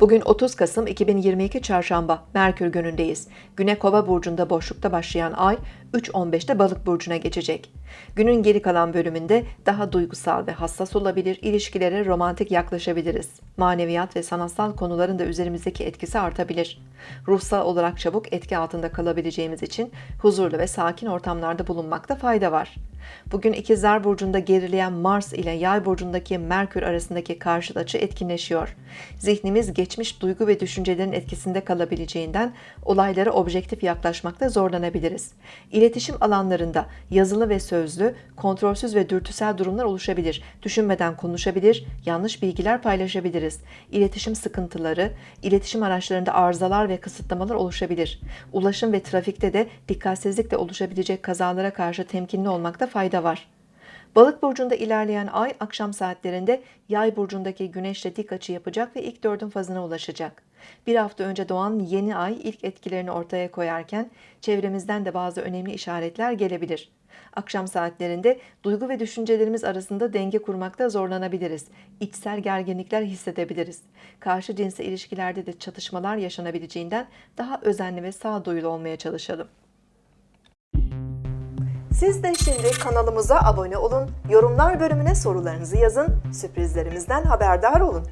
Bugün 30 Kasım 2022 Çarşamba, Merkür günündeyiz. Güne Kova burcunda boşlukta başlayan ay 3.15'te Balık burcuna geçecek. Günün geri kalan bölümünde daha duygusal ve hassas olabilir, ilişkilere romantik yaklaşabiliriz. Maneviyat ve sanatsal konuların da üzerimizdeki etkisi artabilir. Ruhsal olarak çabuk etki altında kalabileceğimiz için huzurlu ve sakin ortamlarda bulunmakta fayda var. Bugün İkizler Burcu'nda gerileyen Mars ile Yay Burcu'ndaki Merkür arasındaki karşıt açı etkinleşiyor. Zihnimiz geçmiş duygu ve düşüncelerin etkisinde kalabileceğinden olaylara objektif yaklaşmakta zorlanabiliriz. İletişim alanlarında yazılı ve sözlü, kontrolsüz ve dürtüsel durumlar oluşabilir. Düşünmeden konuşabilir, yanlış bilgiler paylaşabiliriz. İletişim sıkıntıları, iletişim araçlarında arızalar ve kısıtlamalar oluşabilir. Ulaşım ve trafikte de dikkatsizlikle oluşabilecek kazalara karşı temkinli olmakta fayda var. Balık burcunda ilerleyen ay akşam saatlerinde yay burcundaki güneşle dik açı yapacak ve ilk dördün fazına ulaşacak. Bir hafta önce doğan yeni ay ilk etkilerini ortaya koyarken çevremizden de bazı önemli işaretler gelebilir. Akşam saatlerinde duygu ve düşüncelerimiz arasında denge kurmakta zorlanabiliriz. İçsel gerginlikler hissedebiliriz. Karşı cinsel ilişkilerde de çatışmalar yaşanabileceğinden daha özenli ve sağduyulu olmaya çalışalım. Siz de şimdi kanalımıza abone olun, yorumlar bölümüne sorularınızı yazın, sürprizlerimizden haberdar olun.